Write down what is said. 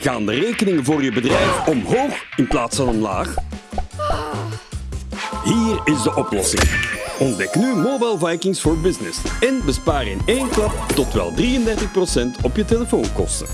Gaan de rekeningen voor je bedrijf omhoog in plaats van omlaag? Hier is de oplossing. Ontdek nu Mobile Vikings for Business en bespaar in één klap tot wel 33% op je telefoonkosten.